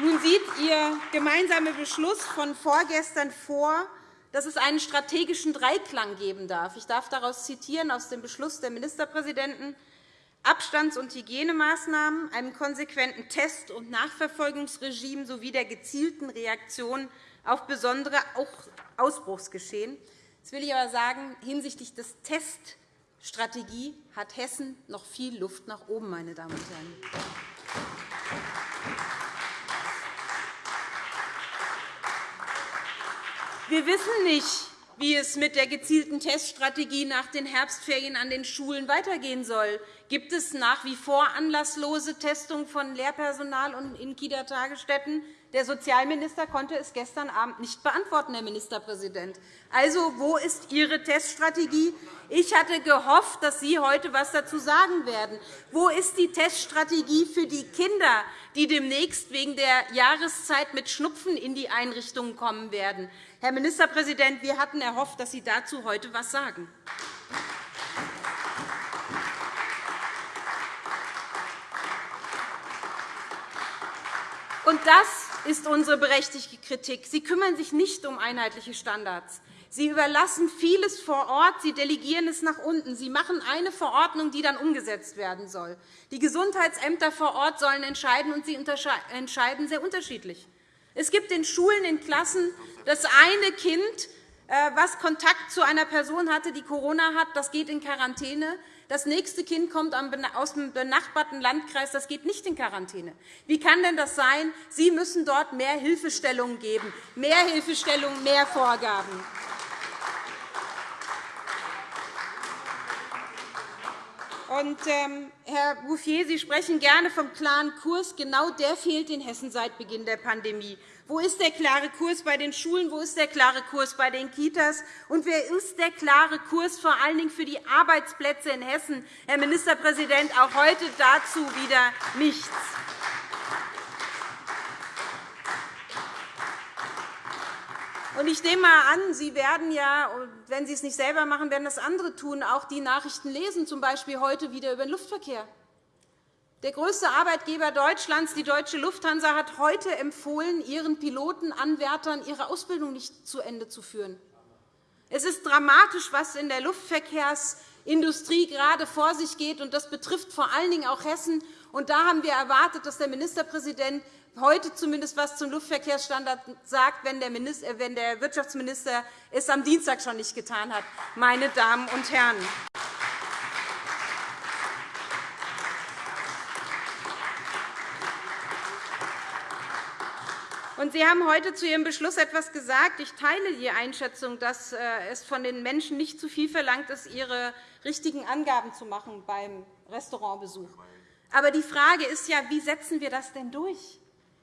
Nun sieht Ihr gemeinsamer Beschluss von vorgestern vor, dass es einen strategischen Dreiklang geben darf. Ich darf daraus zitieren aus dem Beschluss der Ministerpräsidenten Abstands- und Hygienemaßnahmen, einem konsequenten Test- und Nachverfolgungsregime sowie der gezielten Reaktion auf besondere Ausbruchsgeschehen. Jetzt will ich aber sagen, hinsichtlich des Teststrategie hat Hessen noch viel Luft nach oben, meine Damen und Herren. Wir wissen nicht, wie es mit der gezielten Teststrategie nach den Herbstferien an den Schulen weitergehen soll. Gibt es nach wie vor anlasslose Testungen von Lehrpersonal und in Kita-Tagesstätten? Der Sozialminister konnte es gestern Abend nicht beantworten, Herr Ministerpräsident. Also, wo ist Ihre Teststrategie? Ich hatte gehofft, dass Sie heute etwas dazu sagen werden. Wo ist die Teststrategie für die Kinder, die demnächst wegen der Jahreszeit mit Schnupfen in die Einrichtungen kommen werden? Herr Ministerpräsident, wir hatten erhofft, dass Sie dazu heute etwas sagen. Und das ist unsere berechtigte Kritik. Sie kümmern sich nicht um einheitliche Standards. Sie überlassen vieles vor Ort, Sie delegieren es nach unten. Sie machen eine Verordnung, die dann umgesetzt werden soll. Die Gesundheitsämter vor Ort sollen entscheiden, und sie entscheiden sehr unterschiedlich. Es gibt in Schulen, in Klassen das eine Kind, äh, das Kontakt zu einer Person hatte, die Corona hat, das geht in Quarantäne. Das nächste Kind kommt aus dem benachbarten Landkreis. Das geht nicht in Quarantäne. Wie kann denn das sein? Sie müssen dort mehr Hilfestellungen geben, mehr Hilfestellungen, mehr Vorgaben. Und, ähm, Herr Bouffier, Sie sprechen gerne vom klaren Kurs. Genau der fehlt in Hessen seit Beginn der Pandemie. Wo ist der klare Kurs bei den Schulen? Wo ist der klare Kurs bei den Kitas? Und wer ist der klare Kurs vor allen Dingen für die Arbeitsplätze in Hessen? Herr Ministerpräsident, auch heute dazu wieder nichts. Ich nehme einmal an, Sie werden ja, wenn Sie es nicht selber machen, werden das andere tun, auch die Nachrichten lesen, z. B. heute wieder über den Luftverkehr. Der größte Arbeitgeber Deutschlands, die Deutsche Lufthansa, hat heute empfohlen, ihren Pilotenanwärtern ihre Ausbildung nicht zu Ende zu führen. Es ist dramatisch, was in der Luftverkehrsindustrie gerade vor sich geht. und Das betrifft vor allen Dingen auch Hessen. Und da haben wir erwartet, dass der Ministerpräsident heute zumindest etwas zum Luftverkehrsstandard sagt, wenn der Wirtschaftsminister es am Dienstag schon nicht getan hat. Meine Damen und Herren. Sie haben heute zu Ihrem Beschluss etwas gesagt. Ich teile die Einschätzung, dass äh, es von den Menschen nicht zu viel verlangt ist, ihre richtigen Angaben zu machen beim Restaurantbesuch. Aber die Frage ist ja, wie setzen wir das denn durch?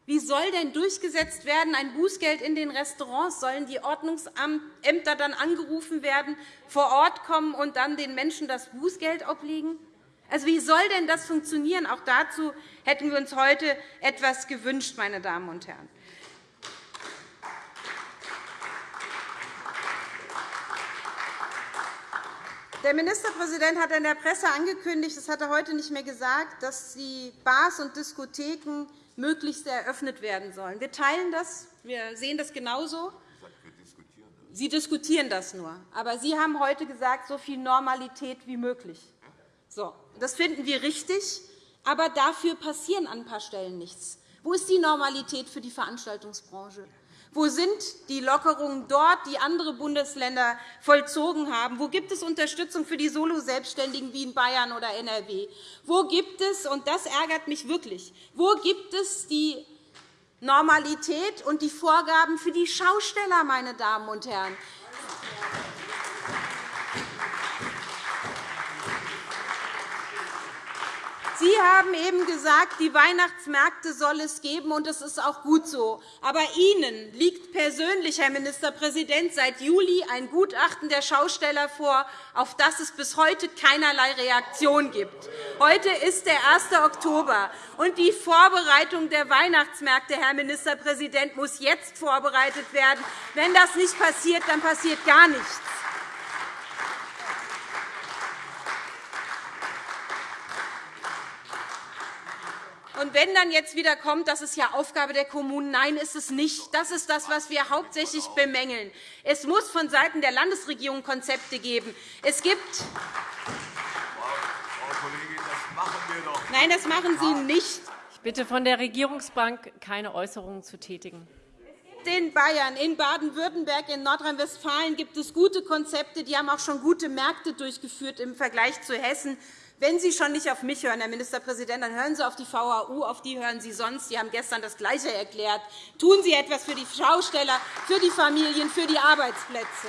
Wie soll denn durchgesetzt werden ein Bußgeld in den Restaurants? Sollen die Ordnungsämter dann angerufen werden, vor Ort kommen und dann den Menschen das Bußgeld obliegen? Also, wie soll denn das funktionieren? Auch dazu hätten wir uns heute etwas gewünscht, meine Damen und Herren. Der Ministerpräsident hat in der Presse angekündigt, das hat er heute nicht mehr gesagt, dass die Bars und Diskotheken möglichst eröffnet werden sollen. Wir teilen das, wir sehen das genauso. Sie diskutieren das nur. Aber Sie haben heute gesagt, so viel Normalität wie möglich. So, das finden wir richtig, aber dafür passieren an ein paar Stellen nichts. Wo ist die Normalität für die Veranstaltungsbranche? Wo sind die Lockerungen dort, die andere Bundesländer vollzogen haben? Wo gibt es Unterstützung für die Solo-Selbstständigen wie in Bayern oder NRW? Wo gibt es, und das ärgert mich wirklich, wo gibt es die Normalität und die Vorgaben für die Schausteller, meine Damen und Herren? Sie haben eben gesagt, die Weihnachtsmärkte soll es geben, und das ist auch gut so. Aber Ihnen liegt persönlich, Herr Ministerpräsident, seit Juli ein Gutachten der Schausteller vor, auf das es bis heute keinerlei Reaktion gibt. Heute ist der 1. Oktober, und die Vorbereitung der Weihnachtsmärkte, Herr Ministerpräsident, muss jetzt vorbereitet werden. Wenn das nicht passiert, dann passiert gar nichts. Und wenn dann jetzt wieder kommt, das ist ja Aufgabe der Kommunen, nein, ist es nicht. Das ist das, was wir hauptsächlich bemängeln. Es muss vonseiten der Landesregierung Konzepte geben. Es gibt Nein, das machen Sie nicht. Ich bitte von der Regierungsbank, keine Äußerungen zu tätigen. In Bayern, in Baden-Württemberg, in Nordrhein-Westfalen gibt es gute Konzepte. Die haben auch schon gute Märkte durchgeführt im Vergleich zu Hessen. Wenn Sie schon nicht auf mich hören, Herr Ministerpräsident, dann hören Sie auf die VAU, auf die hören Sie sonst. Sie haben gestern das Gleiche erklärt. Tun Sie etwas für die Schausteller, für die Familien, für die Arbeitsplätze.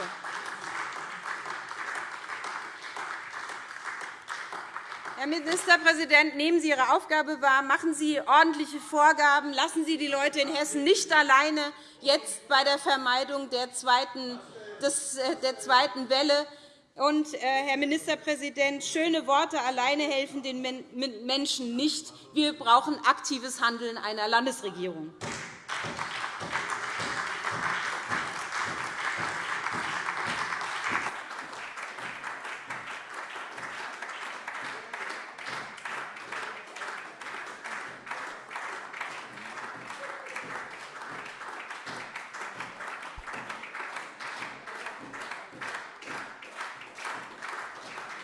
Herr Ministerpräsident, nehmen Sie Ihre Aufgabe wahr, machen Sie ordentliche Vorgaben, lassen Sie die Leute in Hessen nicht alleine jetzt bei der Vermeidung der zweiten, äh, der zweiten Welle. Und, äh, Herr Ministerpräsident, schöne Worte alleine helfen den Menschen nicht. Wir brauchen aktives Handeln einer Landesregierung.